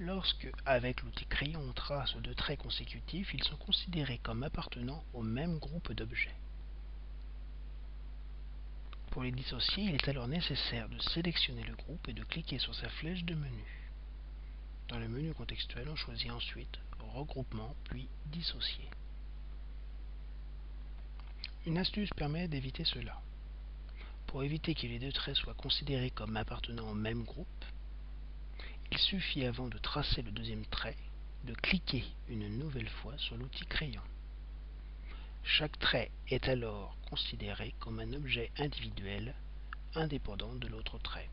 Lorsque, avec l'outil crayon, on trace deux traits consécutifs, ils sont considérés comme appartenant au même groupe d'objets. Pour les dissocier, il est alors nécessaire de sélectionner le groupe et de cliquer sur sa flèche de menu. Dans le menu contextuel, on choisit ensuite Regroupement puis Dissocier. Une astuce permet d'éviter cela. Pour éviter que les deux traits soient considérés comme appartenant au même groupe, il suffit avant de tracer le deuxième trait de cliquer une nouvelle fois sur l'outil crayon. Chaque trait est alors considéré comme un objet individuel indépendant de l'autre trait.